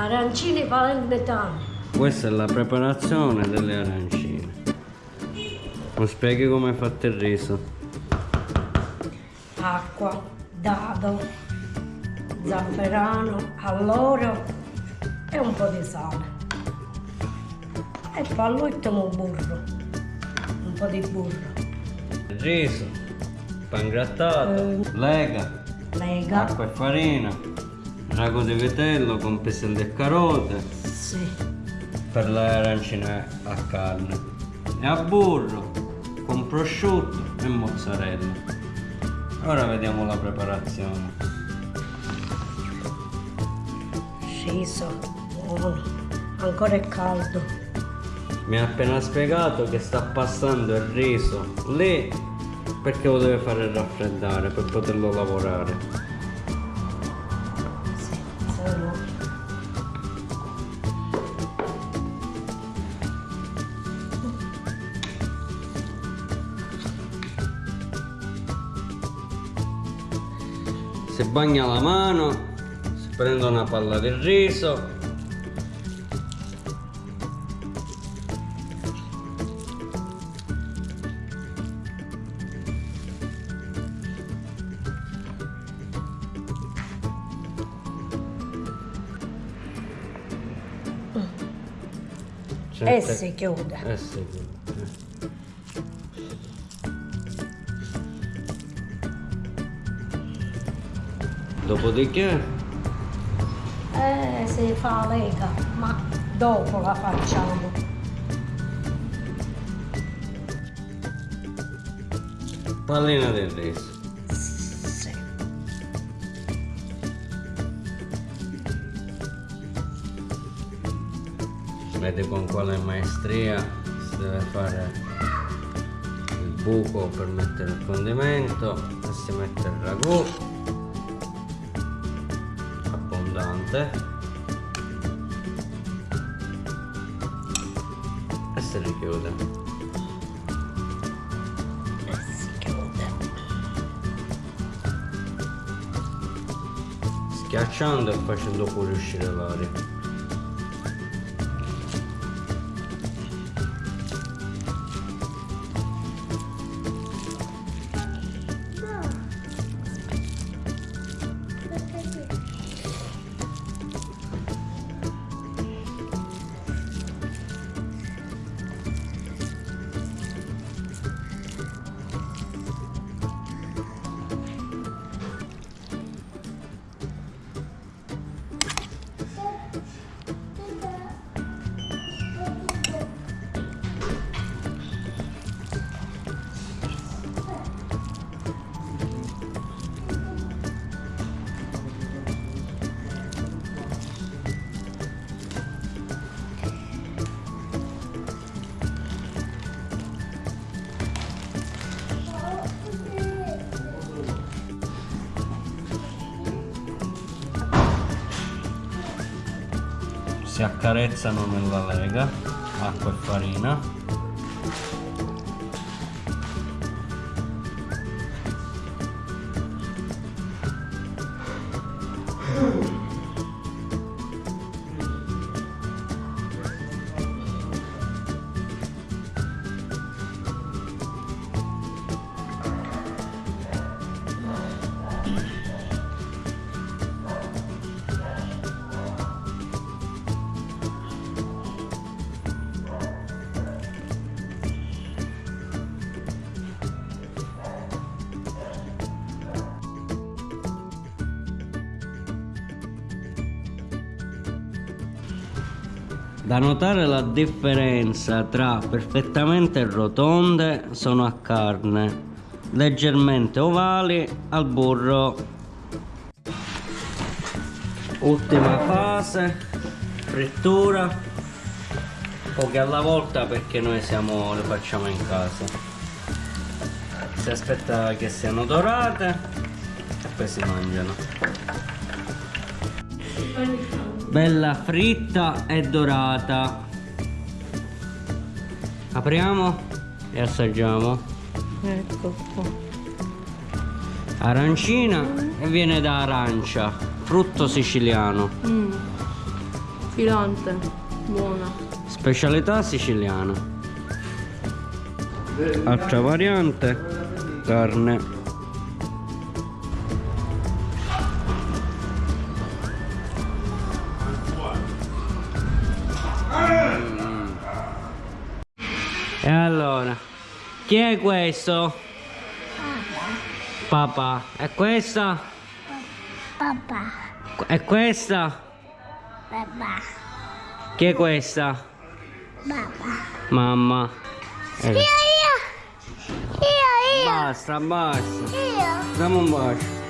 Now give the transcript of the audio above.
Arancini palermitani. Questa è la preparazione delle arancine. Mi spieghi come hai fatto il riso? Acqua, dado, zafferano, alloro e un po' di sale. E poi all'ultimo burro, un po' di burro. Riso, pan grattato, lega, Lega, acqua e farina, rago di vitello con piselli e carote sì. per le arancine a carne e a burro con prosciutto e mozzarella. Ora vediamo la preparazione. Riso, buono, ancora è caldo. Mi ha appena spiegato che sta passando il riso lì perché lo deve fare raffreddare per poterlo lavorare. Si bagna la mano, si prende una palla di riso. E Sente- si chiude. Eh sì, eh. Dopodiché Eh, si fa lega, ma dopo la facciamo. pallina del riso. Sì. Vedi con quale maestria si deve fare il buco per mettere il condimento e si mette il ragù abbondante e si richiude. E si chiude. schiacciando e facendo pure uscire l'aria. Si accarezzano nella lega, acqua e farina. Da notare la differenza tra perfettamente rotonde sono a carne, leggermente ovali al burro. Ultima fase, frittura, poche alla volta perché noi siamo, le facciamo in casa. Si aspetta che siano dorate e poi si mangiano. Bella fritta e dorata. Apriamo e assaggiamo. Ecco qua. Arancina e viene da arancia, frutto siciliano. Mm. Filante. Buona. Specialità siciliana. Altra variante, carne. Chi è questo? Papà. E questa? Papà, E questa? papà, Chi è questa? papà. Mamma. Eh, Io, io, io, Basta, basta. io, Dammi un bacio.